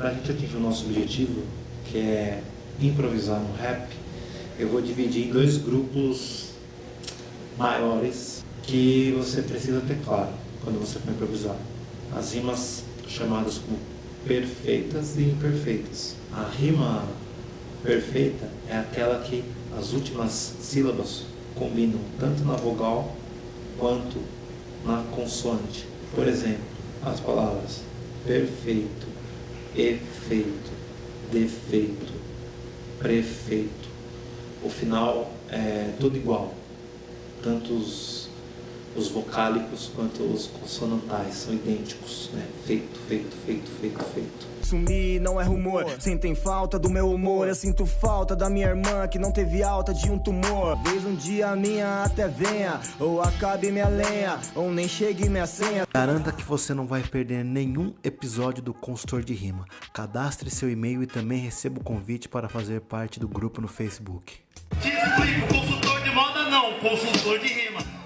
pra gente atingir o nosso objetivo, que é improvisar no rap, eu vou dividir em dois grupos maiores que você precisa ter claro quando você for improvisar. As rimas chamadas como perfeitas e imperfeitas. A rima perfeita é aquela que as últimas sílabas combinam tanto na vogal quanto na consoante. Por exemplo, as palavras perfeito, efeito, defeito, prefeito. O final é tudo igual. Tanto os, os vocálicos quanto os consonantais são idênticos, né? Feito, feito, feito, feito, feito. Sumir não é rumor, sentem falta do meu humor. Eu sinto falta da minha irmã que não teve alta de um tumor. Vez um dia minha até venha, ou acabe minha lenha Ou nem chegue minha senha. Garanta que você não vai perder nenhum episódio do Consultor de Rima. Cadastre seu e-mail e também receba o convite para fazer parte do grupo no Facebook. Te explico, consultor de moda não, consultor de rima